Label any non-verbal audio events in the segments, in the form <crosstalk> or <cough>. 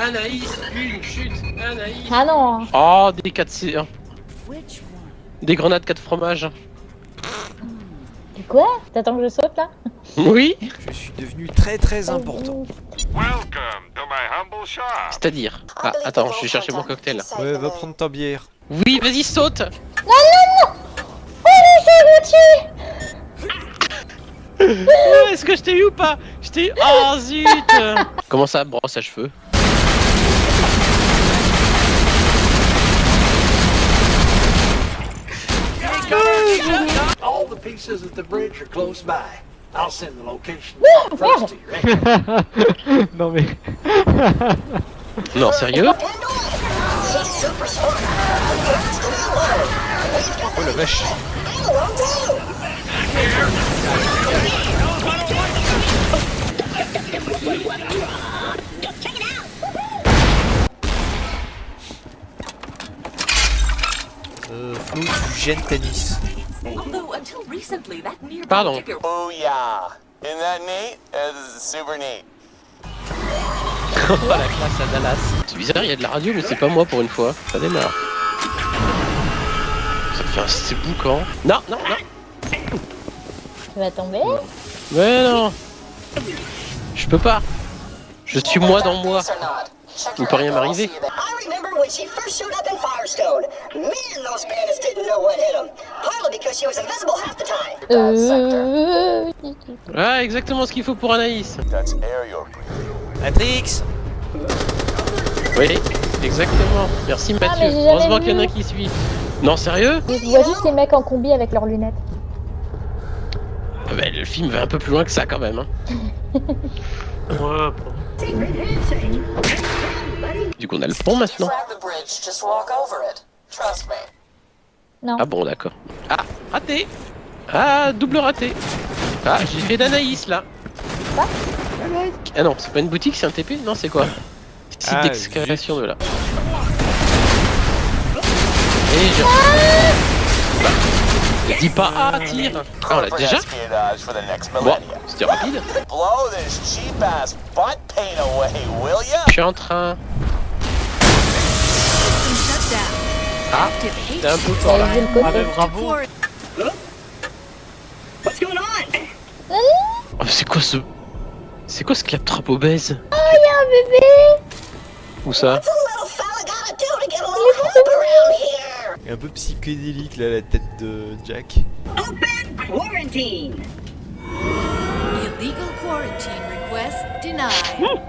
Anaïs, une chute, Anaïs. Ah non Oh, des 4 c Des grenades 4 fromages. Et quoi? T'attends que je saute là? Oui. Je suis devenu très très important. C'est-à-dire? Ah, attends, je vais chercher mon cocktail. Ouais, va prendre ta bière. Oui, vas-y, saute. <laughs> Ouais, Est-ce que je t'ai eu ou pas? Je t'ai eu. Oh zut. <laughs> Comment ça, brosse à cheveux? All the pieces at the bridge are close by. I'll send the location first to your exit. non mais... Non, sérieux Oh la vache. Gênes tennis. Pardon. digger Booyah! Isn't that neat? This is super neat. Oh la classe à Dallas. C'est bizarre, il y a de la radio, mais c'est pas moi pour une fois. Ça démarre. Ça fait un c'est boucan. Non, non, non. Tu vas tomber? Mais non. Je peux pas. Je suis moi dans moi. Il peut rien m'arriver. I remember when she first showed up in Firestone. Man, those bandits didn't know what hit them. Partly because she was invisible half the time. Euh... Ah, exactement ce qu'il faut pour Anaïs. Matrix Oui, exactement. Merci Mathieu. Ah, mais j'ai jamais Heureusement qu'il y en a qui suit. Non, sérieux? Je vois juste les mecs en combi avec leurs lunettes. ah bah, Le film va un peu plus loin que ça quand même. Hein. <laughs> Ouais, bon. Du coup, on a le pont maintenant. Non. Ah bon, d'accord. Ah, raté. Ah, double raté. Ah, j'ai fait d'Anaïs là. Quoi? Ah non, c'est pas une boutique, c'est un TP Non, c'est quoi? Site Ah, d'excavation de là. Et je... Bah, dis pas ah, tire. Ah, on l'a déjà. Bon, c'était rapide. Je suis en train... Ah, t'es un peu fort là. Ah mais bravo What's going on? Oh, c'est quoi ce... C'est quoi ce claptrap obèse? Oh, y'a un bébé Où ça? What's a little fella gotta do to get a little help around here? Un peu psychédélique là, la tête de Jack. Open quarantine. Illegal quarantine request denied.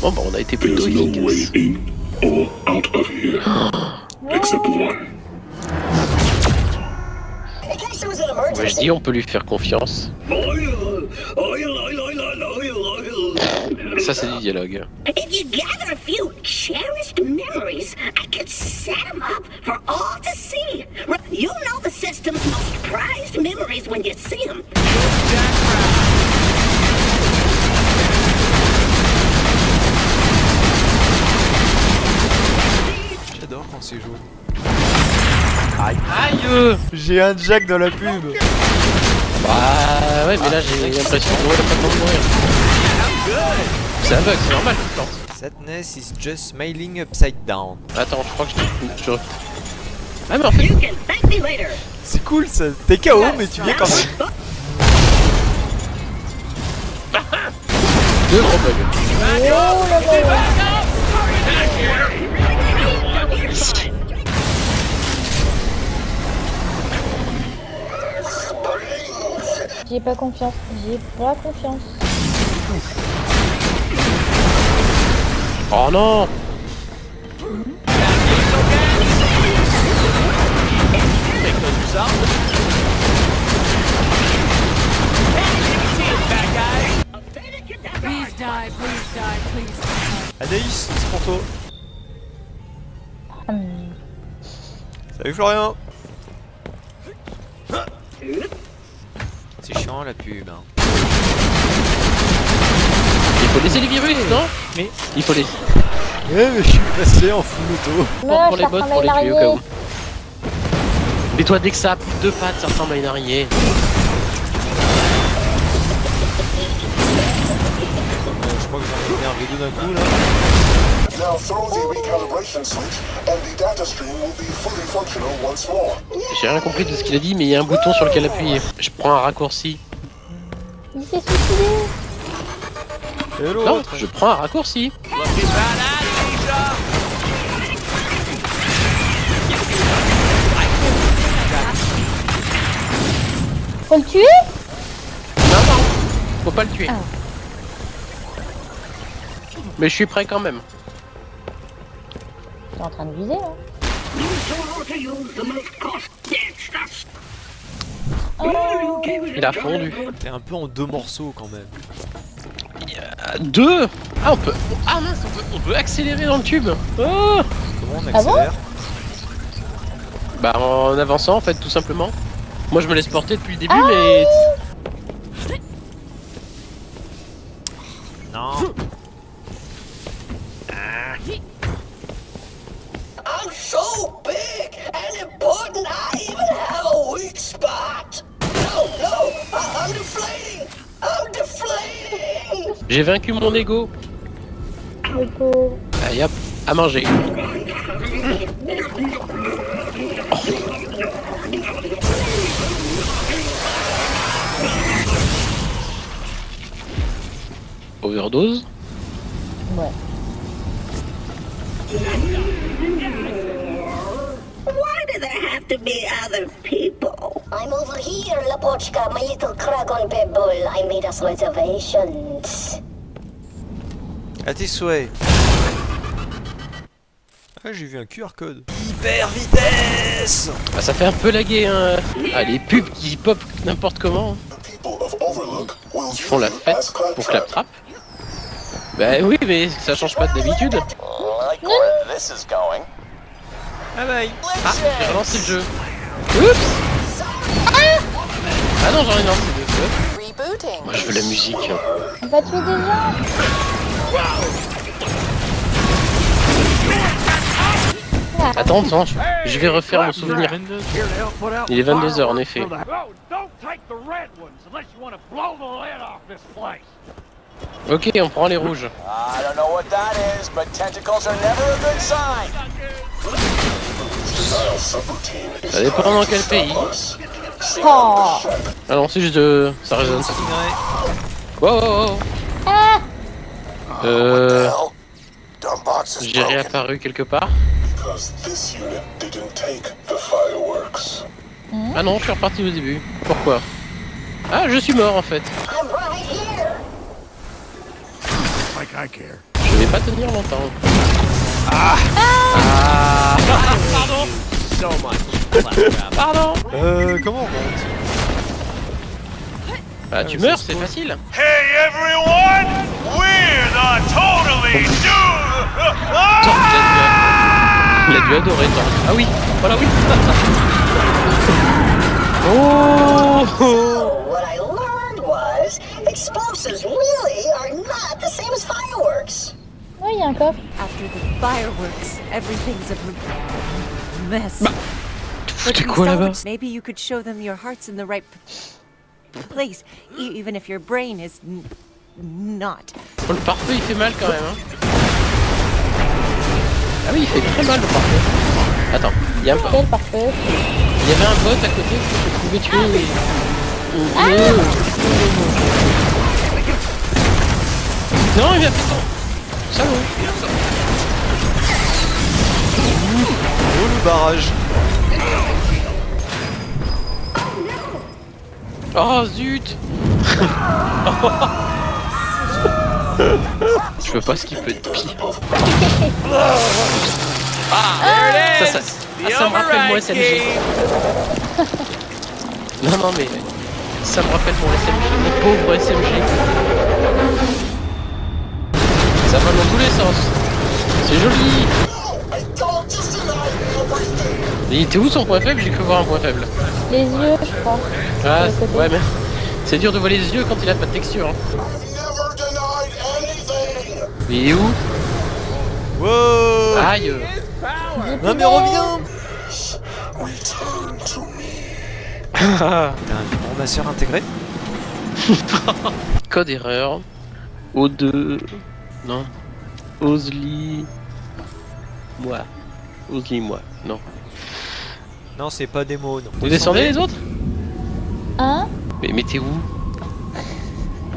Bon, bah, on a été plutôt efficace. <gasps> In case there was an Moi, je emergency. dis, on peut lui faire confiance. Ça, c'est du dialogue. If you gather a few cherished memories, I could set them up for all to see. R- You'll know the system's most prized memories when you see them. C'est jaune. Aïe euh. J'ai un Jack dans la pub Bah ouais, mais là j'ai l'impression de mourir, pas de mourir. C'est un bug, c'est normal, je pense. Sadness is just smiling upside down. Attends, je crois que je... je... Ah mais en fait... You can thank me later. C'est cool ça, t'es KO mais tu viens quand même. Deux gros bugs. Oh là là J'y ai pas confiance. J'y ai pas confiance. Oh non Please die, please die, please die. Anaïs, c'est pour toi. Hum. Salut Florian c'est chiant la pub. Hein. Il faut laisser les virus, non? Mais il faut les. Eh mais je suis passé en full auto. Pour, pour les bots, pour les tuer comme. Mais toi, dès que ça a deux pattes, ça ressemble à une araignée. Euh, je crois que j'en ai énervé deux d'un coup là. Now throw the recalibration switch, and the data stream will be fully functional once more. J'ai rien compris de ce qu'il a dit, mais il y a un bouton sur lequel appuyer. Je prends un raccourci. Il s'est suicidé Et Non, l'autre je prends un raccourci. Faut le tuer? Non, non, faut pas le tuer. Ah. Mais je suis prêt quand même. T'es en train de viser là stuff. Oh Il a fondu. T'es un peu en deux morceaux quand même. Euh, Deux Ah, on peut. Ah mince, on peut, on peut accélérer dans le tube. Oh Comment on Ah bon accélère bah, en avançant, en fait, tout simplement. Moi, je me laisse porter depuis le début, Ah mais. Non J'ai vaincu mon ego. Pauvre. Allez hop, à manger. Overdose Ouais. Why do there have to be other people? I'm over here, Lapochka, my little Kragon Pebble. I made us reservations. À tes souhaits. Ah, j'ai vu un QR code. Hyper vitesse Ah, ça fait un peu laguer, hein. Ah, les pubs qui pop n'importe comment. The people of Overlook will Ils font la fête pour Claptrap. Bah oui, mais ça change pas d'habitude. Like where this is going. Ah bye Ah, j'ai relancé le jeu. Oups Ah non, j'en ai lancé deux. Moi, je veux la musique. On va tuer des gens Attends, attends, je- vais refaire mon souvenir. Il est 22h en effet. Ok, on prend les rouges. I don't know what that is, but tentacles are never a good sign. Denial subroutine is Ça dépend dans quel pays. Oh Ah non, c'est juste de... ça résonne. ça. Wow. Ah Euh... J'ai réapparu quelque part. because this unit didn't take the fireworks. Ah non, je suis reparti au début. Pourquoi? Ah, je suis mort en fait. I'm right here. Like I care. Je vais pas tenir longtemps. Ah Ah <laughs> Pardon Pardon Euh, comment on monte Bah tu meurs, c'est facile. Hey everyone, we're the totally il a dû- adorer Torque. Ah oui, voilà oui. <laughs> oh what I learned was explosives really are not the same as fireworks. Ouais, il y a un coffre. After the fireworks, everything's a mess. But We quoi là-bas Maybe you could show them your heart's in the right place, e- even if your brain is not. Oh, Le pare-feu il fait mal quand même. Hein. Ah oui, il fait très mal le pare-feu. Attends, il y a un parfait. Il y avait un bot à côté que je pouvais tuer et... Oh. Non, il vient fait son... Salaud Oh le barrage Oh zut <laughs> Je veux pas ce qui peut être pire. Ah, ça, ça, ah, ça me rappelle mon SMG. <laughs> non, non, mais ça me rappelle mon SMG, mon pauvre SMG. Ça va dans tous les sens. C'est joli. Il était où son point faible? J'ai cru voir un point faible. Les yeux, je crois. Ah, ouais, mais c'est dur de voir les yeux quand il a pas de texture. Hein. I've never denied anything. Mais il est où? Wow Aïe Non mais reviens Return to me. T'as un ramasseur intégré Code erreur. O2. Non. Osli. Moi. Osli, moi. Non. Non, c'est pas des mots. Non. Vous descendez les autres? Hein? Mais mettez où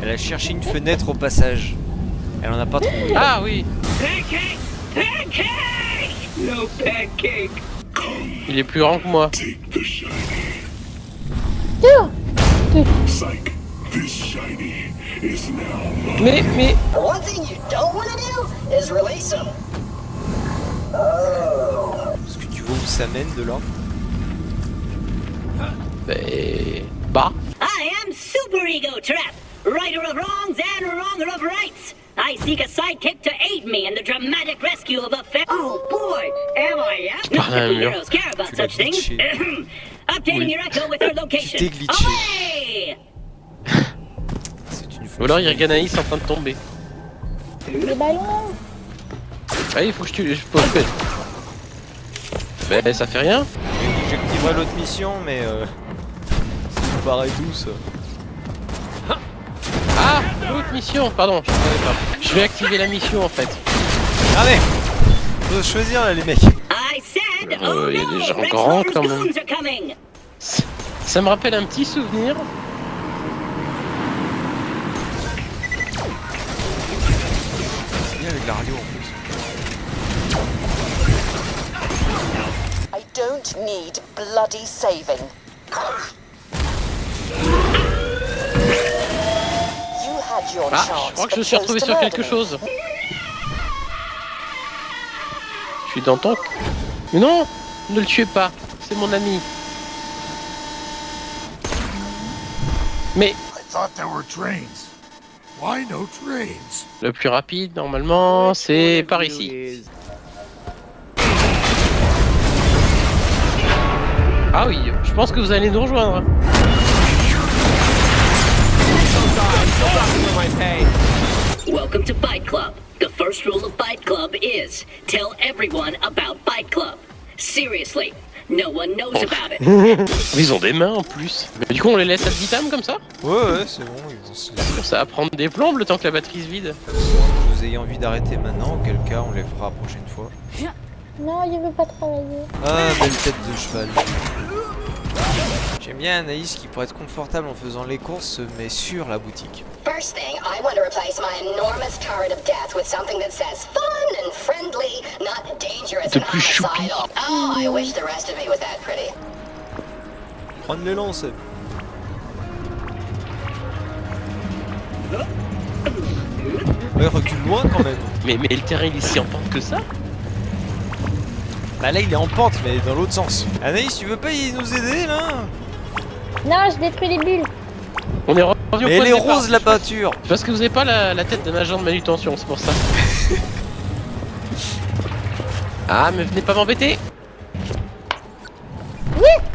Elle a cherché une fenêtre au passage. Elle en a pas trouvé. Ah oui Pancake! Pancake! No pancake! Il est plus grand que moi. Now Mais, mais... One thing you don't want to do is release them. Oh. Est-ce que tu vois où ça mène de là? Ben... Bah I am Super Ego Trap, righter of wrongs and wronger of rights. I seek a sidekick to aid me in the dramatic rescue of a fa- Oh boy, am I apt? Not that heroes care about such things. glitché. Updating your echo with her location. Away! Ou alors il y a Ganaïs en train de tomber. Les ballons Ah il faut que je tue... Je peux... Ben ça fait rien J'activerai l'autre mission, mais euh, paraît douce. Ah L'autre mission Pardon, je pas. Je vais activer la mission en fait. Allez Faut choisir là, les mecs. I said, Euh, oh il y a des gens grands, quand même. Ça me rappelle un petit souvenir. C'est bien avec l'Ario en plus. I don't need bloody saving. Ah, je crois que je me suis retrouvé sur quelque chose. Je suis dans ton... Mais non Ne le tuez pas, c'est mon ami. Mais I thought there were trains. Why no trains? le plus rapide, normalement, c'est par ici. Ah oui, je pense que vous allez nous rejoindre. Welcome to Bite Club. The first rule of Bite Club is tell everyone about Bite Club. Seriously, no one knows about it. <laughs> Ils ont des mains en plus. Mais du coup, on les laisse ad vitam comme ça? Ouais, ouais, c'est bon, ils vont se Ça va prendre des plombes le temps que la batterie se vide. Vous ayez envie d'arrêter maintenant, auquel cas on les fera la prochaine fois. Non, il veut pas travailler. Ah, belle tête de cheval. J'aime bien Anaïs qui, pour être confortable en faisant les courses, se met sur la boutique. First thing, I want to replace my enormous turret of death with something that says fun and friendly, not dangerous De and plus choupi. homicidal. Oh, I wish the rest of me was that pretty. Prendre les lances Ouais, recule loin quand même. Mais, mais le terrain il est si en pente que ça Bah là il est en pente, mais dans l'autre sens. Anaïs, tu veux pas y nous aider là? Non, je détruis les bulles. On est revenu au Mais point elle de est départ. rose la peinture C'est Parce que vous avez pas la, la tête d'un agent de manutention, c'est pour ça. <laughs> ah, mais venez pas m'embêter Thing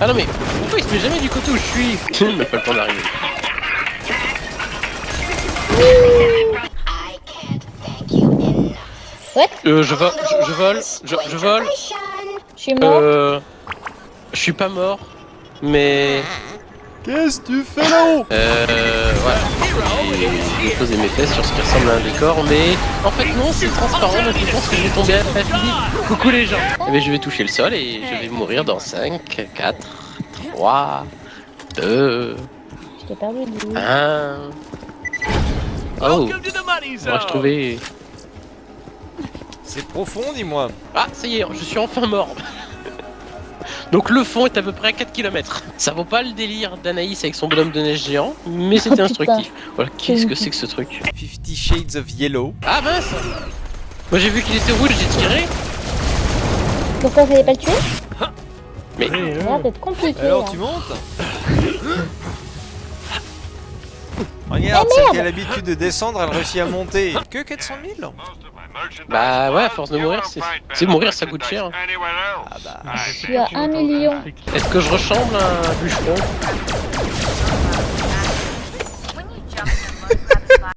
Ah non mais, pourquoi il se met jamais du côté où je suis <laughs> Il n'a pas le temps d'arriver. What Euh, je, vo je, je vole, je, je vole, Je suis mort. euh... Je suis pas mort, mais... Qu'est-ce que tu fais là-haut? Euh... Voilà. J'ai posé mes fesses sur ce qui ressemble à un décor, mais... En fait non, c'est transparent, donc je pense que je vais tomber à la Philippe. Coucou les gens Eh ben, je vais toucher le sol et je vais mourir dans 5, 4, 3, 2, Je t'ai perdu de vue. 1... Oh Moi je trouvais... C'est profond, dis-moi. Ah, ça y est, je suis enfin mort. Donc le fond est à peu près à 4 km. Ça vaut pas le délire d'Anaïs avec son bonhomme de neige géant, mais c'était Oh, <laughs> instructif. Voilà, qu'est-ce que c'est que ce truc 50 Shades of Yellow. Ah mince Moi j'ai vu qu'il était rouge, j'ai tiré. Pourquoi fallait pas le tuer Mais Ça a l'air d'être compliqué. Alors là. tu montes <laughs> Regarde, celle qui a l'habitude de descendre, elle réussit à monter. Que 400 000 bah ouais, à force de mourir, c'est c'est mourir ça coûte cher. Ah bah... Je suis à 1 million. Est-ce que je ressemble à un bûcheron?